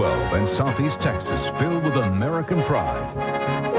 12 and Southeast Texas filled with American pride.